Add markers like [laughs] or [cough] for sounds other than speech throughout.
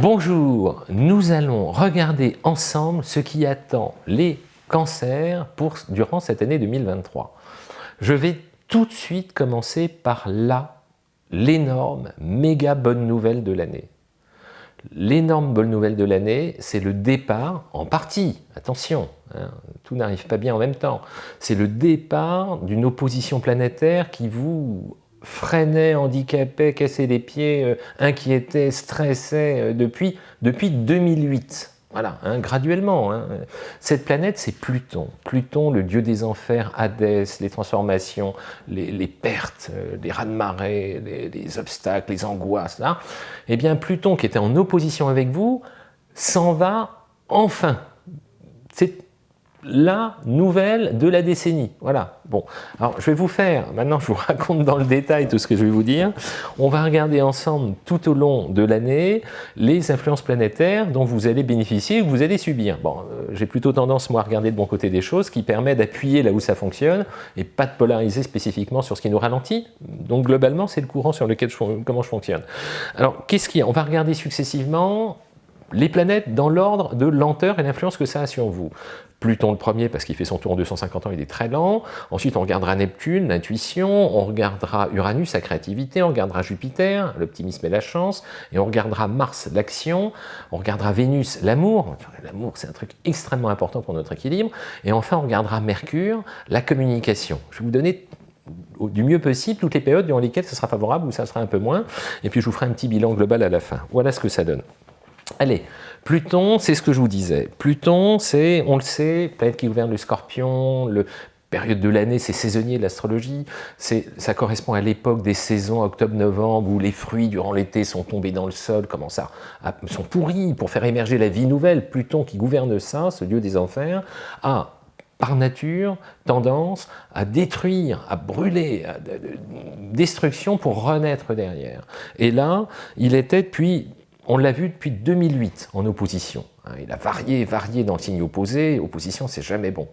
Bonjour, nous allons regarder ensemble ce qui attend les cancers durant cette année 2023. Je vais tout de suite commencer par là, l'énorme, méga bonne nouvelle de l'année. L'énorme bonne nouvelle de l'année, c'est le départ, en partie, attention, hein, tout n'arrive pas bien en même temps, c'est le départ d'une opposition planétaire qui vous freinait, handicapait, cassait les pieds, euh, inquiétait, stressait euh, depuis, depuis 2008. Voilà, hein, graduellement. Hein. Cette planète, c'est Pluton. Pluton, le dieu des enfers, Hadès, les transformations, les, pertes, euh, les raz-de-marée, les, obstacles, les angoisses. Là. Eh bien, Pluton, qui était en opposition avec vous, s'en va enfin. La nouvelle de la décennie. Voilà. Bon, alors je vais vous faire, maintenant je vous [laughs] raconte dans le détail tout ce que je vais vous dire. On va regarder ensemble tout au long de l'année les influences planétaires dont vous allez bénéficier ou que vous allez subir. Bon, euh, j'ai plutôt tendance moi à regarder de bon côté des choses qui permet d'appuyer là où ça fonctionne et pas de polariser spécifiquement sur ce qui nous ralentit. Donc globalement, c'est le courant sur lequel comment je fonctionne. Alors, qu'est-ce qu'il y a? On va regarder successivement les planètes dans l'ordre de lenteur et l'influence que ça a sur vous. Pluton le premier parce qu'il fait son tour en 250 ans, il est très lent. Ensuite, on regardera Neptune, l'intuition. On regardera Uranus, la créativité. On regardera Jupiter, l'optimisme et la chance. Et on regardera Mars, l'action. On regardera Vénus, l'amour. L'amour, c'est un truc extrêmement important pour notre équilibre. Et enfin, on regardera Mercure, la communication. Je vais vous donner du mieux possible toutes les périodes durant lesquelles ce sera favorable ou ça sera un peu moins. Et puis, je vous ferai un petit bilan global à la fin. Voilà ce que ça donne. Allez, Pluton, c'est ce que je vous disais. Pluton, c'est, on le sait, planète qui gouverne le scorpion, le période de l'année, c'est saisonnier l'astrologie, ça correspond à l'époque des saisons octobre-novembre où les fruits durant l'été sont tombés dans le sol, commencent à, sont pourris pour faire émerger la vie nouvelle. Pluton qui gouverne ça, ce dieu des enfers, a par nature tendance à détruire, à brûler, à, destruction pour renaître derrière. Et là, il était depuis on l'a vu depuis 2008 en opposition. Hein. Il a varié, varié dans le signe opposé, opposition c'est jamais bon.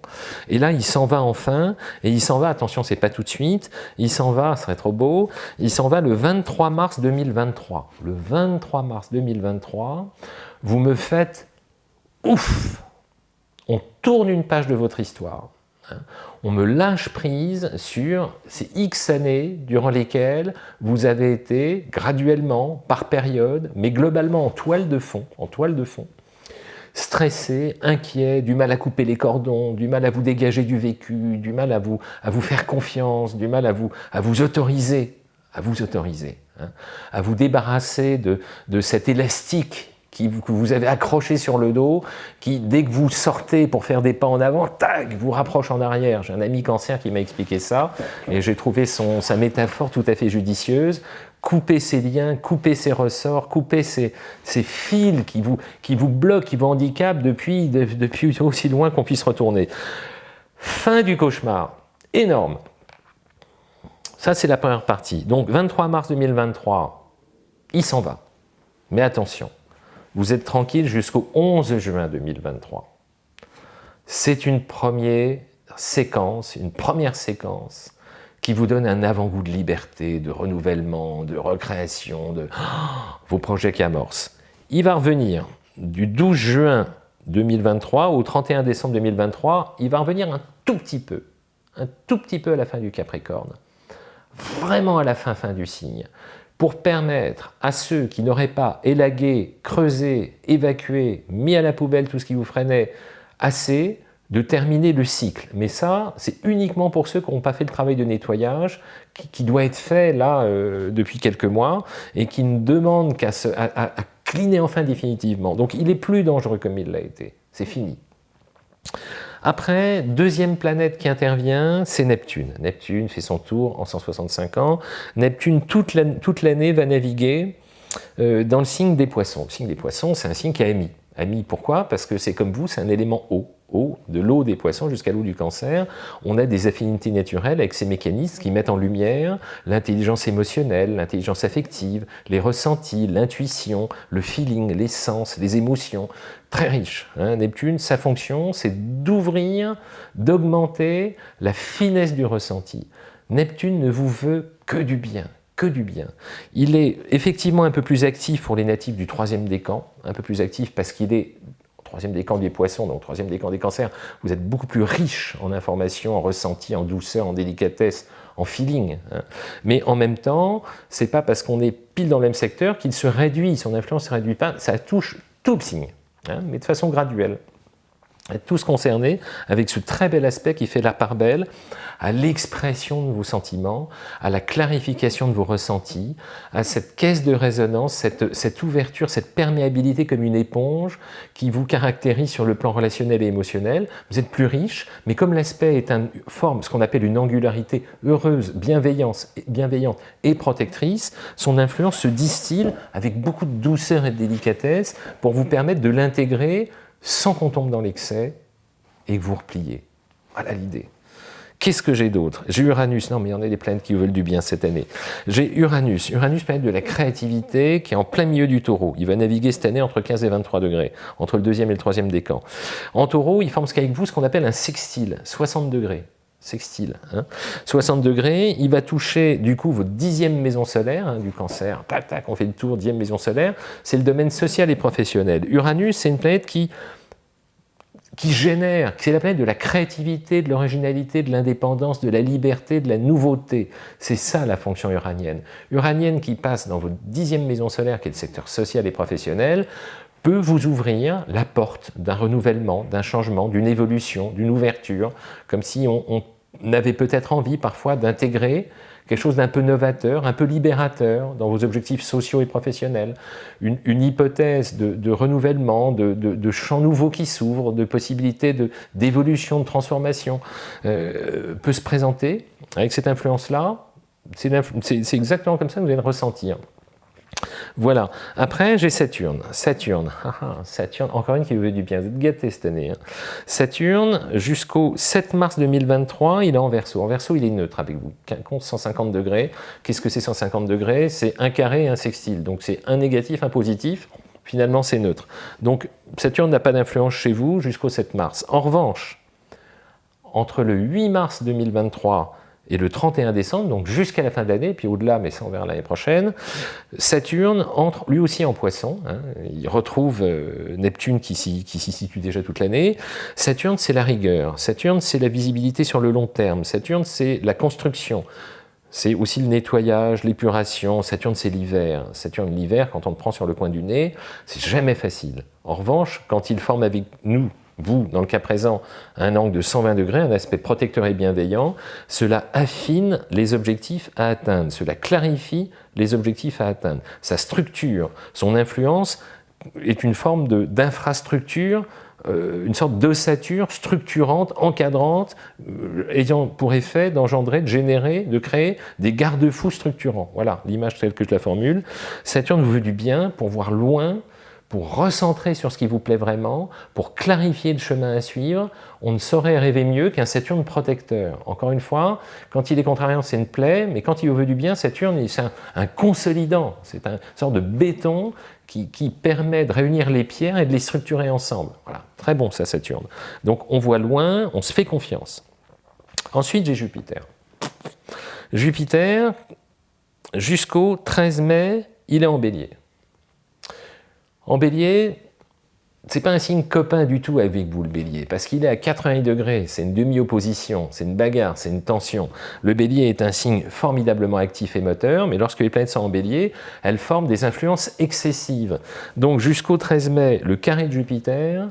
Et là il s'en va enfin, et il s'en va, attention c'est pas tout de suite, il s'en va, ce serait trop beau, il s'en va le 23 mars 2023. Le 23 mars 2023, vous me faites ouf On tourne une page de votre histoire. Hein. On me lâche prise sur ces X années durant lesquelles vous avez été graduellement, par période, mais globalement en toile de fond, en toile de fond, stressé, inquiet, du mal à couper les cordons, du mal à vous dégager du vécu, du mal à vous, à vous faire confiance, du mal à vous, à vous autoriser, à vous autoriser, hein, à vous débarrasser de, de cet élastique que vous avez accroché sur le dos, qui, dès que vous sortez pour faire des pas en avant, tac, vous rapproche en arrière. J'ai un ami cancer qui m'a expliqué ça, et j'ai trouvé son, sa métaphore tout à fait judicieuse. Couper ses liens, couper ses ressorts, couper ces, fils qui vous, qui vous bloquent, qui vous handicapent depuis, depuis aussi loin qu'on puisse retourner. Fin du cauchemar, énorme. Ça, c'est la première partie. Donc, 23 mars 2023, il s'en va. Mais attention, vous êtes tranquille jusqu'au 11 juin 2023. C'est une première séquence, une première séquence qui vous donne un avant-goût de liberté, de renouvellement, de recréation, de [gasps] vos projets qui amorcent. Il va revenir du 12 juin 2023 au 31 décembre 2023, il va revenir un tout petit peu, un tout petit peu à la fin du Capricorne, vraiment à la fin, fin du signe pour permettre à ceux qui n'auraient pas élagué, creusé, évacué, mis à la poubelle tout ce qui vous freinait assez, de terminer le cycle. Mais ça, c'est uniquement pour ceux qui n'ont pas fait le travail de nettoyage, qui, doit être fait là euh, depuis quelques mois, et qui ne demande qu'à cliner enfin définitivement. Donc il est plus dangereux comme il l'a été. C'est fini. Après, deuxième planète qui intervient, c'est Neptune. Neptune fait son tour en 165 ans. Neptune, toute l'année, va naviguer euh, dans le signe des poissons. Le signe des poissons, c'est un signe qui a émis. Ami, pourquoi? Parce que c'est comme vous, c'est un élément eau. De l'eau des poissons jusqu'à l'eau du cancer. On a des affinités naturelles avec ces mécanismes qui mettent en lumière l'intelligence émotionnelle, l'intelligence affective, les ressentis, l'intuition, le feeling, les sens, les émotions. Très riche. Hein. Neptune, sa fonction, c'est d'ouvrir, d'augmenter la finesse du ressenti. Neptune ne vous veut que du bien, que du bien. Il est effectivement un peu plus actif pour les natifs du troisième décan, un peu plus actif parce qu'il est troisième décan des poissons, donc troisième décan des cancers, vous êtes beaucoup plus riche en informations, en ressenti, en douceur, en délicatesse, en feeling. Hein. Mais en même temps, c'est pas parce qu'on est pile dans le même secteur qu'il se réduit, son influence ne se réduit pas, ça touche tout le signe, hein, mais de façon graduelle tous concernés avec ce très bel aspect qui fait la part belle à l'expression de vos sentiments, à la clarification de vos ressentis, à cette caisse de résonance, cette, ouverture, cette perméabilité comme une éponge qui vous caractérise sur le plan relationnel et émotionnel. Vous êtes plus riche, mais comme l'aspect est une forme, ce qu'on appelle une angularité heureuse, bienveillante et protectrice, son influence se distille avec beaucoup de douceur et de délicatesse pour vous permettre de l'intégrer sans qu'on tombe dans l'excès et vous repliez. Voilà l'idée. Qu'est-ce que j'ai d'autre? J'ai Uranus, non mais il y en a des planètes qui veulent du bien cette année. J'ai Uranus, Uranus planète de la créativité qui est en plein milieu du taureau. Il va naviguer cette année entre 15 et 23 degrés, entre le deuxième et le troisième décan. En taureau, il forme ce qu'avec vous ce qu'on appelle un sextile, 60 degrés sextile. Hein. 60 degrés, il va toucher du coup votre dixième maison solaire hein, du cancer, tac tac, on fait le tour, dixième maison solaire, c'est le domaine social et professionnel. Uranus, c'est une planète qui génère, c'est la planète de la créativité, de l'originalité, de l'indépendance, de la liberté, de la nouveauté. C'est ça la fonction uranienne. Uranienne qui passe dans votre dixième maison solaire, qui est le secteur social et professionnel, peut vous ouvrir la porte d'un renouvellement, d'un changement, d'une évolution, d'une ouverture, comme si on avait peut-être envie parfois d'intégrer quelque chose d'un peu novateur, un peu libérateur dans vos objectifs sociaux et professionnels, une, hypothèse de, renouvellement, de, champs nouveaux qui s'ouvrent, de possibilités d'évolution, de, transformation, euh, peut se présenter avec cette influence-là. C'est exactement comme ça que vous allez le ressentir. Voilà. Après, j'ai Saturne. Saturne. [laughs] Ah, ah, Saturne, encore une qui vous veut du bien. Vous êtes gâtés cette année. Hein. Saturne, jusqu'au 7 mars 2023, il est en verso. En verso, il est neutre avec vous. Compte 150 degrés. Qu'est-ce que c'est 150 degrés? C'est un carré et un sextile. Donc, c'est un négatif, un positif. Finalement, c'est neutre. Donc, Saturne n'a pas d'influence chez vous jusqu'au 7 mars. En revanche, entre le 8 mars 2023 et le 31 décembre, donc jusqu'à la fin de l'année, puis au-delà, mais on verra l'année prochaine, Saturne entre lui aussi en poisson, hein. il retrouve euh, Neptune qui s'y situe déjà toute l'année. Saturne c'est la rigueur, Saturne c'est la visibilité sur le long terme, Saturne c'est la construction, c'est aussi le nettoyage, l'épuration, Saturne c'est l'hiver. Saturne l'hiver, quand on le prend sur le coin du nez, c'est jamais facile. En revanche, quand il forme avec nous vous, dans le cas présent, un angle de 120 degrés, un aspect protecteur et bienveillant, cela affine les objectifs à atteindre, cela clarifie les objectifs à atteindre. Sa structure, son influence est une forme d'infrastructure, euh, une sorte d'ossature structurante, encadrante, euh, ayant pour effet d'engendrer, de générer, de créer des garde-fous structurants. Voilà l'image telle que je la formule. Saturne veut du bien pour voir loin, pour recentrer sur ce qui vous plaît vraiment, pour clarifier le chemin à suivre, on ne saurait rêver mieux qu'un Saturne protecteur. Encore une fois, quand il est contrariant, c'est une plaie, mais quand il veut du bien, Saturne, c'est un, consolidant, c'est une sorte de béton qui, qui, permet de réunir les pierres et de les structurer ensemble. Voilà, très bon ça, Saturne. Donc on voit loin, on se fait confiance. Ensuite, j'ai Jupiter. Jupiter, jusqu'au 13 mai, il est en bélier. En bélier, c'est pas un signe copain du tout avec vous, le bélier, parce qu'il est à 80 degrés, c'est une demi-opposition, c'est une bagarre, c'est une tension. Le bélier est un signe formidablement actif et moteur, mais lorsque les planètes sont en bélier, elles forment des influences excessives. Donc jusqu'au 13 mai, le carré de Jupiter,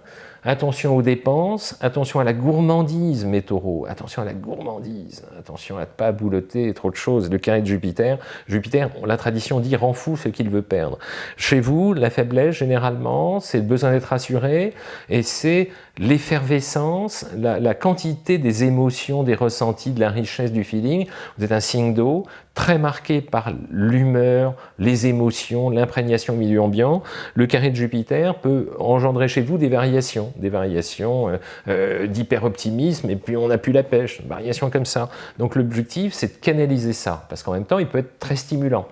Attention aux dépenses, attention à la gourmandise, mes taureaux, attention à la gourmandise, attention à ne pas boulotter trop de choses. Le carré de Jupiter, Jupiter, la tradition dit, rend fou ce qu'il veut perdre. Chez vous, la faiblesse, généralement, c'est le besoin d'être assuré et c'est l'effervescence, la, quantité des émotions, des ressentis, de la richesse du feeling. Vous êtes un signe d'eau, très marqué par l'humeur, les émotions, l'imprégnation au milieu ambiant. Le carré de Jupiter peut engendrer chez vous des variations, des variations euh, euh, d'hyper-optimisme, et puis on n'a plus la pêche, variations comme ça. Donc l'objectif, c'est de canaliser ça, parce qu'en même temps, il peut être très stimulant.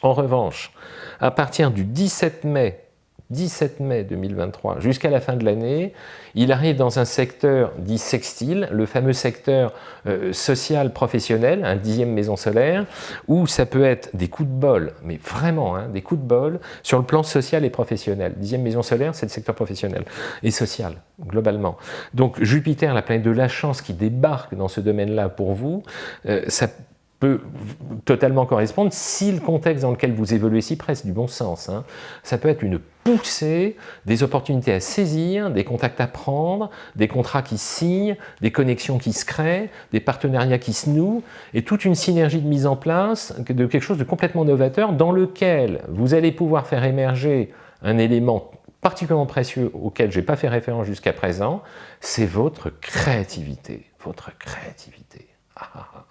En revanche, à partir du 17 mai 17 mai 2023 jusqu'à la fin de l'année, il arrive dans un secteur dit sextile, le fameux secteur euh, social professionnel, un dixième maison solaire, où ça peut être des coups de bol, mais vraiment hein, des coups de bol sur le plan social et professionnel. Dixième maison solaire, c'est le secteur professionnel et social, globalement. Donc Jupiter, la planète de la chance qui débarque dans ce domaine-là pour vous, euh, ça peut totalement correspondre si le contexte dans lequel vous évoluez si presque du bon sens. Hein. Ça peut être une poussée, des opportunités à saisir, des contacts à prendre, des contrats qui signent, des connexions qui se créent, des partenariats qui se nouent, et toute une synergie de mise en place de quelque chose de complètement novateur dans lequel vous allez pouvoir faire émerger un élément particulièrement précieux auquel je n'ai pas fait référence jusqu'à présent, c'est votre créativité. Votre créativité. Ah, ah, ah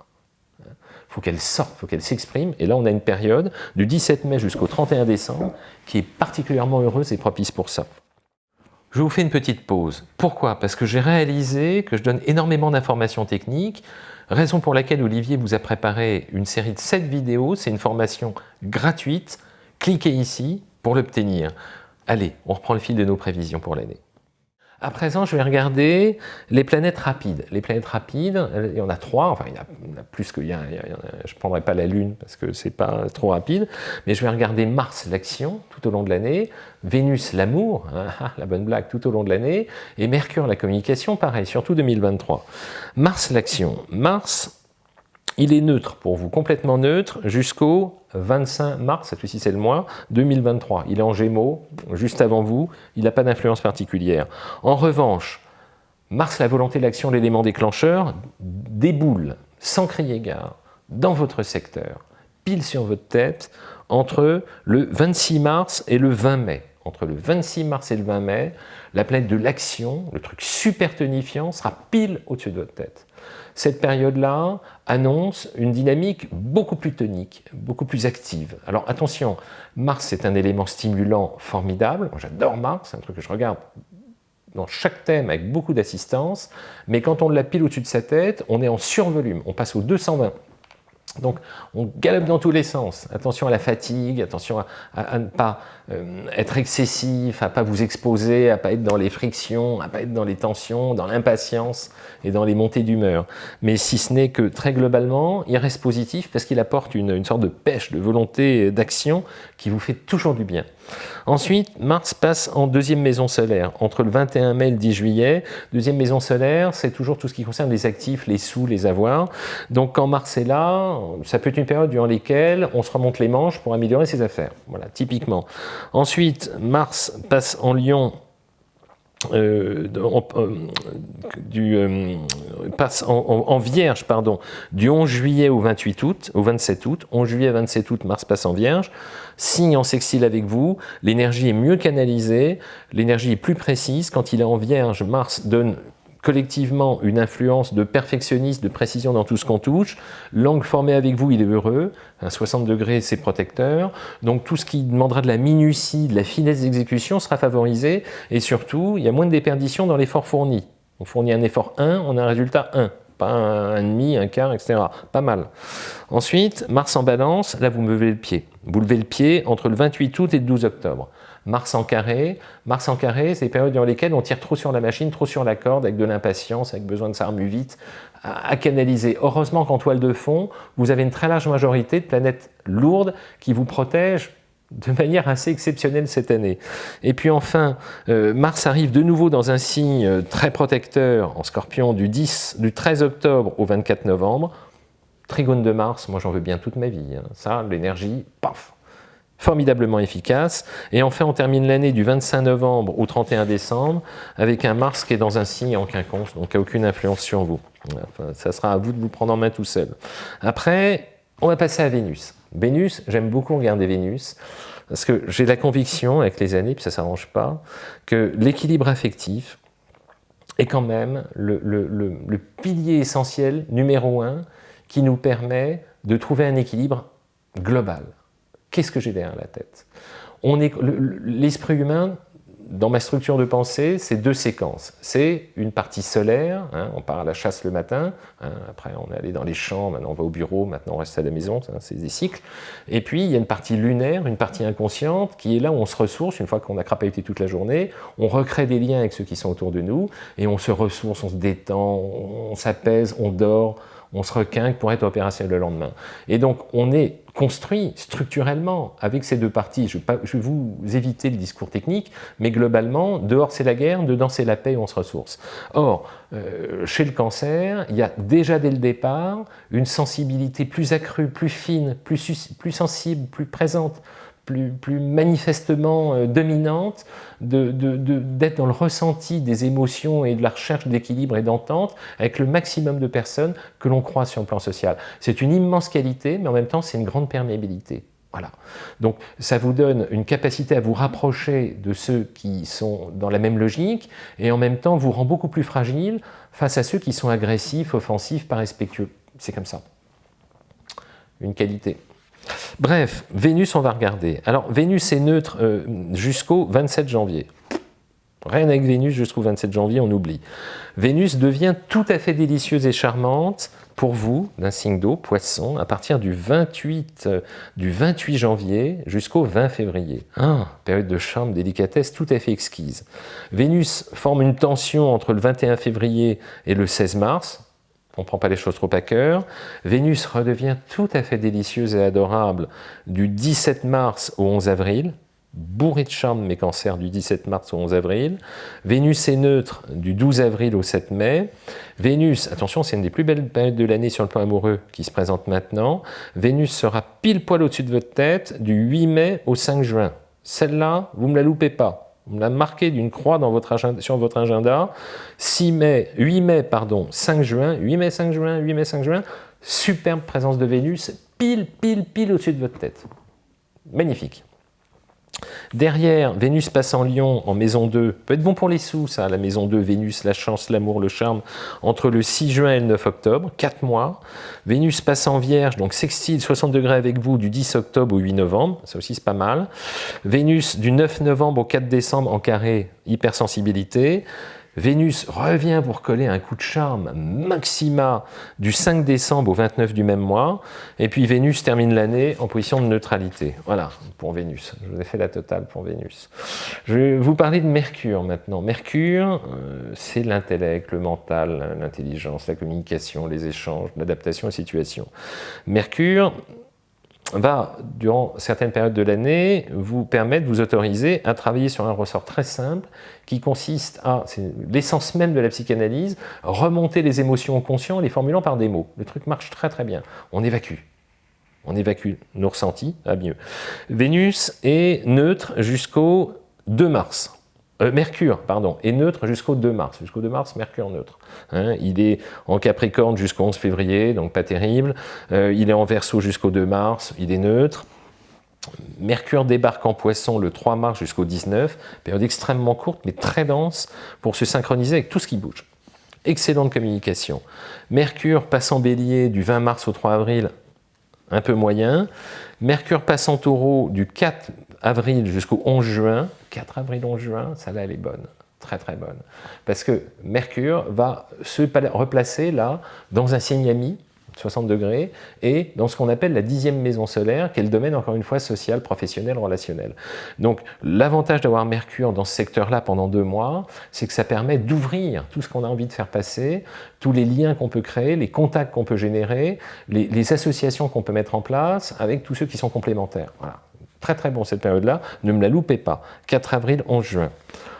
faut qu'elle sorte, faut qu'elle s'exprime. Et là, on a une période du 17 mai jusqu'au 31 décembre qui est particulièrement heureuse et propice pour ça. Je vous fais une petite pause. Pourquoi? Parce que j'ai réalisé que je donne énormément d'informations techniques, raison pour laquelle Olivier vous a préparé une série de 7 vidéos. C'est une formation gratuite. Cliquez ici pour l'obtenir. Allez, on reprend le fil de nos prévisions pour l'année. À présent, je vais regarder les planètes rapides. Les planètes rapides, il y en a trois, enfin il y en a, plus que... je ne prendrai pas la Lune parce que ce n'est pas trop rapide, mais je vais regarder Mars, l'action, tout au long de l'année, Vénus, l'amour, hein, [laughs] ah, la bonne blague, tout au long de l'année, et Mercure, la communication, pareil, surtout 2023. Mars, l'action. Mars, il est neutre pour vous, complètement neutre, jusqu'au 25 mars, cette fois-ci c'est le mois, 2023. Il est en Gémeaux, juste avant vous, il n'a pas d'influence particulière. En revanche, Mars, la volonté, l'action, l'élément déclencheur, déboule, sans crier gare, dans votre secteur, pile sur votre tête, entre le 26 mars et le 20 mai. Entre le 26 mars et le 20 mai, la planète de l'action, le truc super tonifiant, sera pile au-dessus de votre tête cette période-là annonce une dynamique beaucoup plus tonique, beaucoup plus active. Alors attention, Mars c'est un élément stimulant formidable, j'adore Mars, c'est un truc que je regarde dans chaque thème avec beaucoup d'assistance, mais quand on l'a pile au-dessus de sa tête, on est en survolume, on passe au 220. Donc on galope dans tous les sens. Attention à la fatigue, attention à, ne pas euh, être excessif, à pas vous exposer, à pas être dans les frictions, à pas être dans les tensions, dans l'impatience et dans les montées d'humeur. Mais si ce n'est que très globalement, il reste positif parce qu'il apporte une, une sorte de pêche, de volonté d'action qui vous fait toujours du bien. Ensuite, Mars passe en deuxième maison solaire, entre le 21 mai et le 10 juillet. Deuxième maison solaire, c'est toujours tout ce qui concerne les actifs, les sous, les avoirs. Donc quand Mars est là, ça peut être une période durant laquelle on se remonte les manches pour améliorer ses affaires. Voilà, typiquement. Ensuite, Mars passe en Lion euh, euh, du, euh, passe en, Vierge pardon, du 11 juillet au 28 août, au 27 août, 11 juillet 27 août, Mars passe en Vierge, signe en sextile avec vous, l'énergie est mieux canalisée, l'énergie est plus précise, quand il est en Vierge, Mars donne collectivement une influence de perfectionniste, de précision dans tout ce qu'on touche. L'angle formé avec vous, il est heureux. Un 60 degrés, c'est protecteur. Donc tout ce qui demandera de la minutie, de la finesse d'exécution sera favorisé. Et surtout, il y a moins de déperdition dans l'effort fourni. On fournit un effort 1, on a un résultat 1 pas un, demi, un quart, etc. Pas mal. Ensuite, Mars en balance, là vous me levez le pied. Vous levez le pied entre le 28 août et le 12 octobre. Mars en carré. Mars en carré, c'est les périodes dans lesquelles on tire trop sur la machine, trop sur la corde, avec de l'impatience, avec besoin de s'armer vite, à, canaliser. Heureusement qu'en toile de fond, vous avez une très large majorité de planètes lourdes qui vous protègent de manière assez exceptionnelle cette année. Et puis enfin, euh, Mars arrive de nouveau dans un signe euh, très protecteur en scorpion du, 10, du 13 octobre au 24 novembre. Trigone de Mars, moi j'en veux bien toute ma vie. Hein. Ça, l'énergie, paf, formidablement efficace. Et enfin, on termine l'année du 25 novembre au 31 décembre avec un Mars qui est dans un signe en quinconce, donc n'a aucune influence sur vous. ça sera à vous de vous prendre en main tout seul. Après, on va passer à Vénus. Vénus, j'aime beaucoup regarder Vénus, parce que j'ai la conviction, avec les années, puis ça ne s'arrange pas, que l'équilibre affectif est quand même le pilier essentiel, numéro un, qui nous permet de trouver un équilibre global. Qu'est-ce que j'ai derrière la tête? L'esprit humain dans ma structure de pensée, c'est deux séquences. C'est une partie solaire, hein, on part à la chasse le matin, hein, après on est allé dans les champs, maintenant on va au bureau, maintenant on reste à la maison, c'est des cycles. Et puis il y a une partie lunaire, une partie inconsciente, qui est là où on se ressource, une fois qu'on a crapahuté toute la journée, on recrée des liens avec ceux qui sont autour de nous, et on se ressource, on se détend, on s'apaise, on dort, on se requinque pour être opérationnel le lendemain. Et donc, on est construit structurellement avec ces deux parties. Je vais, vous éviter le discours technique, mais globalement, dehors c'est la guerre, dedans c'est la paix on se ressource. Or, euh, chez le cancer, il y a déjà dès le départ une sensibilité plus accrue, plus fine, plus sensible, plus présente plus, manifestement euh, dominante, d'être dans le ressenti des émotions et de la recherche d'équilibre et d'entente avec le maximum de personnes que l'on croit sur le plan social. C'est une immense qualité, mais en même temps, c'est une grande perméabilité. Voilà. Donc ça vous donne une capacité à vous rapprocher de ceux qui sont dans la même logique et en même temps vous rend beaucoup plus fragile face à ceux qui sont agressifs, offensifs, pas respectueux. C'est comme ça. Une qualité. Bref, Vénus, on va regarder. Alors, Vénus est neutre euh, jusqu'au 27 janvier. Rien avec Vénus jusqu'au 27 janvier, on oublie. Vénus devient tout à fait délicieuse et charmante pour vous, d'un signe d'eau, poisson, à partir du 28, euh, du 28 janvier jusqu'au 20 février. Ah, période de charme, délicatesse tout à fait exquise. Vénus forme une tension entre le 21 février et le 16 mars, on ne prend pas les choses trop à cœur. Vénus redevient tout à fait délicieuse et adorable du 17 mars au 11 avril, bourré de charme mes cancers du 17 mars au 11 avril. Vénus est neutre du 12 avril au 7 mai. Vénus, attention, c'est une des plus belles périodes de l'année sur le plan amoureux qui se présente maintenant. Vénus sera pile poil au-dessus de votre tête du 8 mai au 5 juin. Celle-là, vous ne me la loupez pas. On l'a marqué d'une croix dans sur votre agenda. 6 mai, 8 mai, pardon, 5 juin, 8 mai, 5 juin, 8 mai, 5 juin. Superbe présence de Vénus, pile, pile, pile au-dessus de votre tête. Magnifique. Derrière, Vénus passe en Lion en maison 2, peut être bon pour les sous ça, la maison 2, Vénus, la chance, l'amour, le charme, entre le 6 juin et le 9 octobre, 4 mois. Vénus passe en Vierge, donc sextile 60 degrés avec vous du 10 octobre au 8 novembre, ça aussi c'est pas mal. Vénus du 9 novembre au 4 décembre en carré, hypersensibilité. Vénus revient pour coller un coup de charme maxima du 5 décembre au 29 du même mois. Et puis Vénus termine l'année en position de neutralité. Voilà, pour Vénus. Je vous ai fait la totale pour Vénus. Je vais vous parler de Mercure maintenant. Mercure, euh, c'est l'intellect, le mental, l'intelligence, la communication, les échanges, l'adaptation aux situations. Mercure, va, durant certaines périodes de l'année, vous permettre, vous autoriser à travailler sur un ressort très simple qui consiste à, c'est l'essence même de la psychanalyse, remonter les émotions au conscient en les formulant par des mots. Le truc marche très très bien. On évacue. On évacue nos ressentis à mieux. Vénus est neutre jusqu'au 2 mars. Euh, Mercure, pardon, est neutre jusqu'au 2 mars. Jusqu'au 2 mars, Mercure neutre. Hein. il est en Capricorne jusqu'au 11 février, donc pas terrible. Euh, il est en Verseau jusqu'au 2 mars, il est neutre. Mercure débarque en Poisson le 3 mars jusqu'au 19, période extrêmement courte mais très dense pour se synchroniser avec tout ce qui bouge. Excellente communication. Mercure passe en Bélier du 20 mars au 3 avril, un peu moyen. Mercure passe en Taureau du 4 avril jusqu'au 11 juin, 4 avril, 11 juin, ça là elle est bonne, très très bonne. Parce que Mercure va se replacer là, dans un signe ami, 60 degrés, et dans ce qu'on appelle la dixième maison solaire, qui est le domaine, encore une fois, social, professionnel, relationnel. Donc, l'avantage d'avoir Mercure dans ce secteur-là pendant deux mois, c'est que ça permet d'ouvrir tout ce qu'on a envie de faire passer, tous les liens qu'on peut créer, les contacts qu'on peut générer, les, les associations qu'on peut mettre en place, avec tous ceux qui sont complémentaires. Voilà. Très très bon cette période-là, ne me la loupez pas. 4 avril, 11 juin.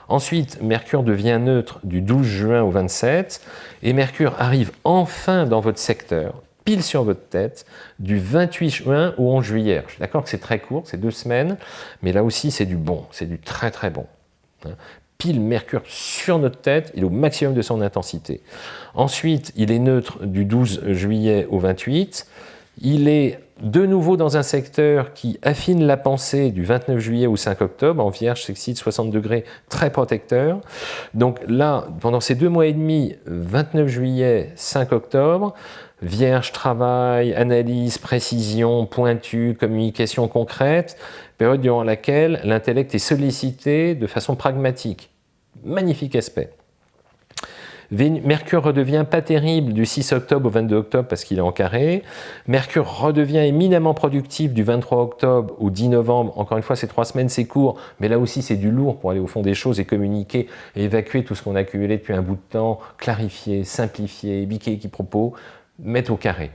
Ensuite, Mercure devient neutre du 12 juin au 27, et Mercure arrive enfin dans votre secteur, pile sur votre tête, du 28 juin au 11 juillet. Je suis d'accord que c'est très court, c'est deux semaines, mais là aussi c'est du bon, c'est du très très bon. Hein. Pile Mercure sur notre tête, il est au maximum de son intensité. Ensuite, il est neutre du 12 juillet au 28, il est de nouveau dans un secteur qui affine la pensée du 29 juillet au 5 octobre, en vierge, sexite, 60 degrés, très protecteur. Donc là, pendant ces deux mois et demi, 29 juillet, 5 octobre, vierge, travail, analyse, précision, pointu, communication concrète, période durant laquelle l'intellect est sollicité de façon pragmatique. Magnifique aspect. Mercure redevient pas terrible du 6 octobre au 22 octobre parce qu'il est en carré. Mercure redevient éminemment productif du 23 octobre au 10 novembre. Encore une fois, ces trois semaines, c'est court, mais là aussi, c'est du lourd pour aller au fond des choses et communiquer et évacuer tout ce qu'on a accumulé depuis un bout de temps, clarifier, simplifier, biquer qui propos, mettre au carré.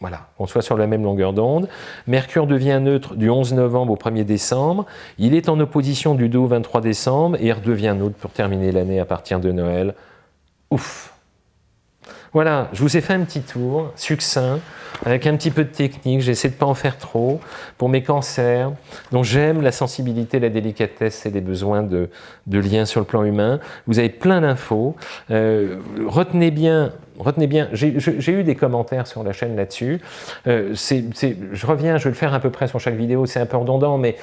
Voilà, qu'on soit sur la même longueur d'onde. Mercure devient neutre du 11 novembre au 1er décembre. Il est en opposition du 2 au 23 décembre et redevient neutre pour terminer l'année à partir de Noël ouf. Voilà, je vous ai fait un petit tour succinct, avec un petit peu de technique, j'essaie de ne pas en faire trop, pour mes cancers, dont j'aime la sensibilité, la délicatesse et les besoins de, liens sur le plan humain. Vous avez plein d'infos. Euh, retenez bien, retenez bien, j'ai eu des commentaires sur la chaîne là-dessus. Euh, je reviens, je vais le faire à peu près sur chaque vidéo, c'est un peu redondant, mais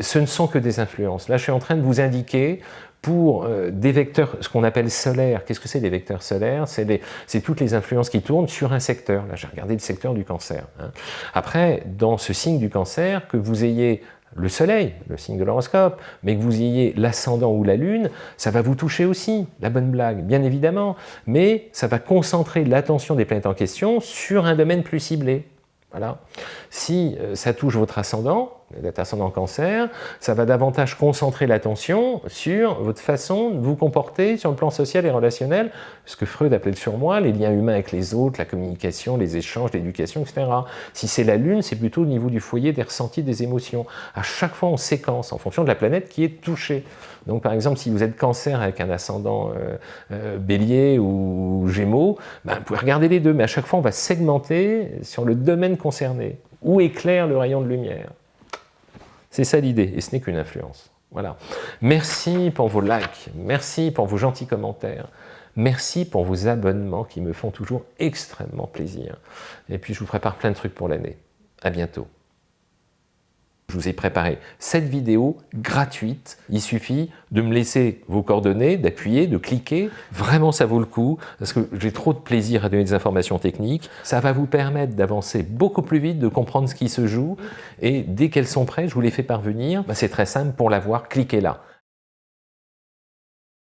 ce ne sont que des influences. Là, je suis en train de vous indiquer pour euh, des vecteurs, ce qu'on appelle solaires. Qu'est-ce que c'est des vecteurs solaires? C'est toutes les influences qui tournent sur un secteur. Là, j'ai regardé le secteur du cancer. Hein. Après, dans ce signe du cancer, que vous ayez le soleil, le signe de l'horoscope, mais que vous ayez l'ascendant ou la lune, ça va vous toucher aussi, la bonne blague, bien évidemment, mais ça va concentrer l'attention des planètes en question sur un domaine plus ciblé. Voilà. Si euh, ça touche votre ascendant, d'être ascendant cancer, ça va davantage concentrer l'attention sur votre façon de vous comporter sur le plan social et relationnel, ce que Freud appelait le surmoi, les liens humains avec les autres, la communication, les échanges, l'éducation, etc. Si c'est la Lune, c'est plutôt au niveau du foyer des ressentis, des émotions. À chaque fois, on séquence en fonction de la planète qui est touchée. Donc par exemple, si vous êtes cancer avec un ascendant euh, euh, bélier ou gémeaux, ben, vous pouvez regarder les deux, mais à chaque fois, on va segmenter sur le domaine concerné. Où éclaire le rayon de lumière? C'est ça l'idée, et ce n'est qu'une influence. Voilà. Merci pour vos likes, merci pour vos gentils commentaires, merci pour vos abonnements qui me font toujours extrêmement plaisir. Et puis je vous prépare plein de trucs pour l'année. À bientôt. Je vous ai préparé cette vidéo gratuite. Il suffit de me laisser vos coordonnées, d'appuyer, de cliquer. Vraiment, ça vaut le coup parce que j'ai trop de plaisir à donner des informations techniques. Ça va vous permettre d'avancer beaucoup plus vite, de comprendre ce qui se joue. Et dès qu'elles sont prêtes, je vous les fais parvenir. Bah, c'est très simple. Pour l'avoir, cliquez là.